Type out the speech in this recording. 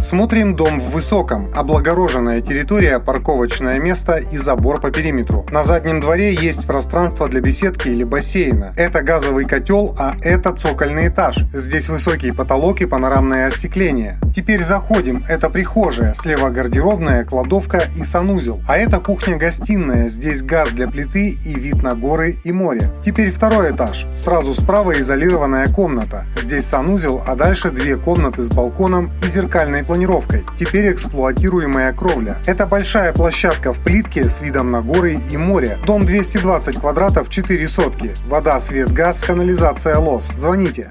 Смотрим дом в высоком, облагороженная территория, парковочное место и забор по периметру. На заднем дворе есть пространство для беседки или бассейна. Это газовый котел, а это цокольный этаж. Здесь высокий потолок и панорамное остекление. Теперь заходим. Это прихожая, слева гардеробная, кладовка и санузел. А это кухня-гостиная. Здесь газ для плиты и вид на горы и море. Теперь второй этаж. Сразу справа изолированная комната. Здесь санузел, а дальше две комнаты с балконом и зеркальной планировкой. Теперь эксплуатируемая кровля. Это большая площадка в плитке с видом на горы и море. Дом 220 квадратов, 4 сотки. Вода, свет, газ, канализация, лос. Звоните.